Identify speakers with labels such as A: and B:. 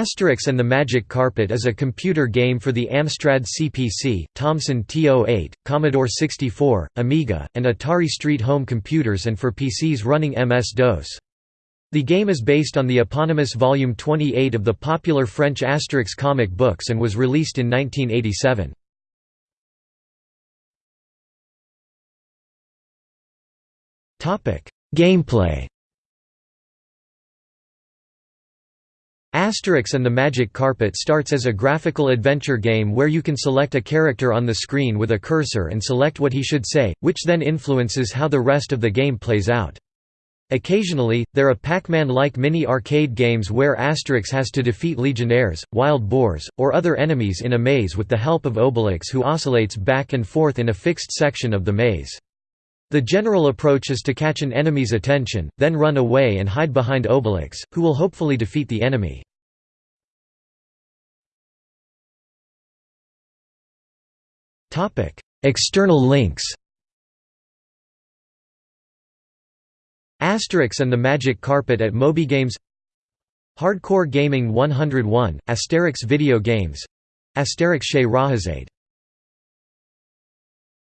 A: Asterix and the Magic Carpet is a computer game for the Amstrad CPC, Thomson TO-8, Commodore 64, Amiga, and Atari ST home computers and for PCs running MS-DOS. The game is based on the eponymous Volume 28 of the popular French Asterix comic books and was released in 1987. Gameplay Asterix and the Magic Carpet starts as a graphical adventure game where you can select a character on the screen with a cursor and select what he should say, which then influences how the rest of the game plays out. Occasionally, there are Pac-Man-like mini-arcade games where Asterix has to defeat legionnaires, wild boars, or other enemies in a maze with the help of Obelix who oscillates back and forth in a fixed section of the maze. The general approach is to catch an enemy's attention, then run away and hide behind Obelix, who will hopefully defeat the enemy. External links Asterix and the Magic Carpet at MobyGames Hardcore Gaming 101, Asterix Video Games Asterix Chez Rahazade